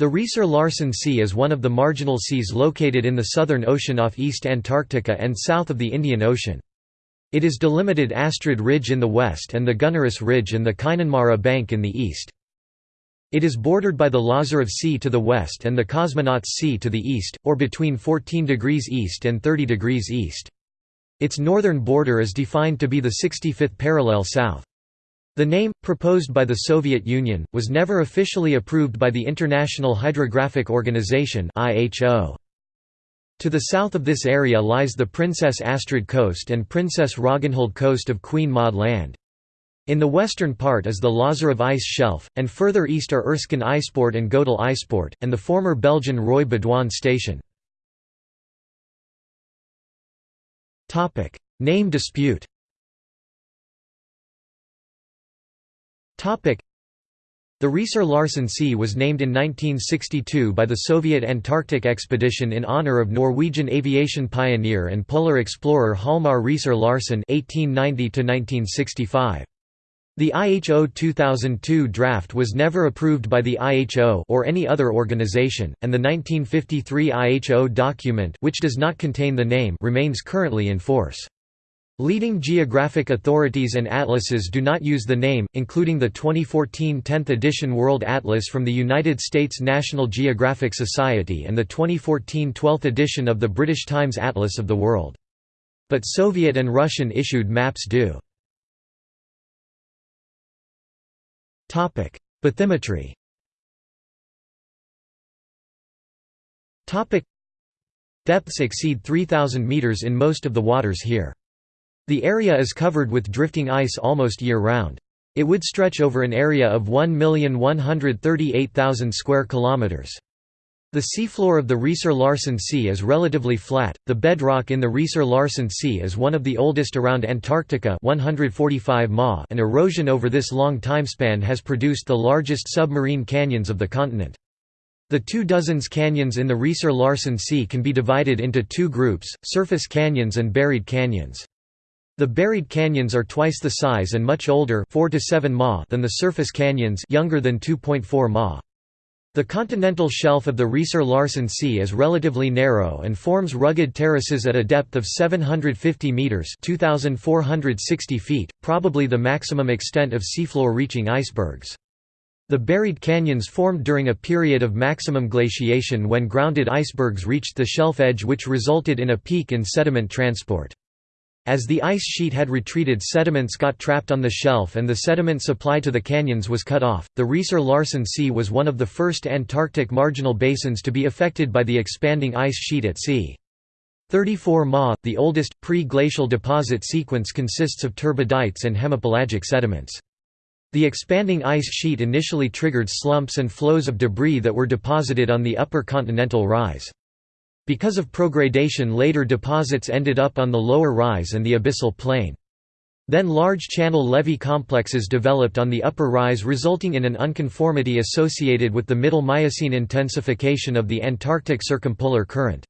The Riiser-Larsen Sea is one of the marginal seas located in the Southern Ocean off East Antarctica and south of the Indian Ocean. It is delimited Astrid Ridge in the west and the Gunnerus Ridge and the Kainan Maru Bank in the east. It is bordered by the Lazarev Sea to the west and the Cosmonauts Sea to the east, or between 14 degrees east and 30 degrees east. Its northern border is defined to be the 65th parallel south. The name, proposed by the Soviet Union, was never officially approved by the International Hydrographic Organization To the south of this area lies the Princess Astrid Coast and Princess Ragnhild Coast of Queen Maud Land. In the western part is the Lazarev Ice Shelf, and further east are Erskine Iceport and Godel Iceport, and the former Belgian Roy Baudouin station. Name dispute the Riiser-Larsen Sea was named in 1962 by the Soviet Antarctic expedition in honor of Norwegian aviation pioneer and polar explorer Hjalmar Riiser-Larsen (1890–1965). The IHO 2002 draft was never approved by the IHO or any other organization, and the 1953 IHO document, which does not contain the name, remains currently in force. Leading geographic authorities and atlases do not use the name, including the 2014 10th edition World Atlas from the United States National Geographic Society and the 2014 12th edition of the British Times Atlas of the World. But Soviet and Russian issued maps do. Bathymetry Depths exceed 3,000 meters in most of the waters here. The area is covered with drifting ice almost year-round. It would stretch over an area of 1,138,000 square kilometers. The seafloor of the Riiser-Larsen Sea is relatively flat. The bedrock in the Riiser-Larsen Sea is one of the oldest around Antarctica, 145 ma, and erosion over this long timespan has produced the largest submarine canyons of the continent. The two dozens canyons in the Riiser-Larsen Sea can be divided into two groups, surface canyons and buried canyons. The buried canyons are twice the size and much older 4 to 7 ma than the surface canyons younger than 2.4 ma. The continental shelf of the Riiser-Larsen Sea is relatively narrow and forms rugged terraces at a depth of 750 meters (2460 feet), probably the maximum extent of seafloor reaching icebergs. The buried canyons formed during a period of maximum glaciation when grounded icebergs reached the shelf edge which resulted in a peak in sediment transport. As the ice sheet had retreated sediments got trapped on the shelf and the sediment supply to the canyons was cut off. The Riiser-Larsen Sea was one of the first Antarctic marginal basins to be affected by the expanding ice sheet at sea. 34 Ma, the oldest, pre-glacial deposit sequence consists of turbidites and hemipelagic sediments. The expanding ice sheet initially triggered slumps and flows of debris that were deposited on the upper continental rise. Because of progradation later deposits ended up on the lower rise and the abyssal plain. Then large channel levee complexes developed on the upper rise resulting in an unconformity associated with the Middle Miocene intensification of the Antarctic circumpolar current.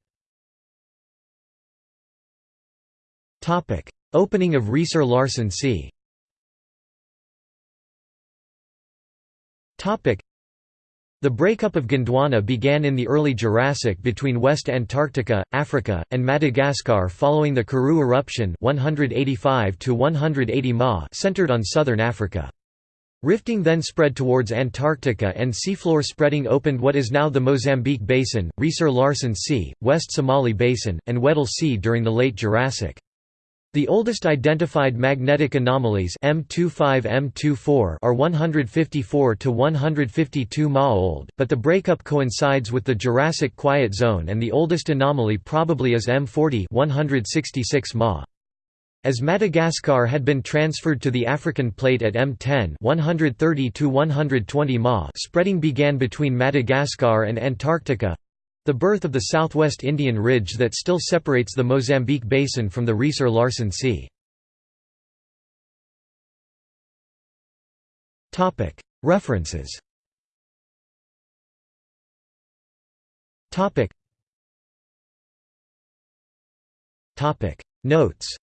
Opening of Riiser-Larsen Sea the breakup of Gondwana began in the early Jurassic between West Antarctica, Africa, and Madagascar following the Karoo eruption 185 to 180 ma centered on southern Africa. Rifting then spread towards Antarctica and seafloor spreading opened what is now the Mozambique Basin, Riiser-Larsen Sea, West Somali Basin, and Weddell Sea during the late Jurassic. The oldest identified magnetic anomalies M25 M24 are 154 to 152 ma old, but the breakup coincides with the Jurassic Quiet Zone and the oldest anomaly probably is M40 166 ma. As Madagascar had been transferred to the African plate at M10 130 to 120 ma spreading began between Madagascar and Antarctica, the birth of the southwest Indian ridge that still separates the Mozambique basin from the Riiser-Larsen Sea. References. Notes.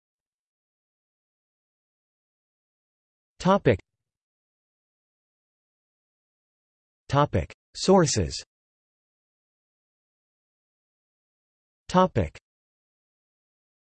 Sources Topic: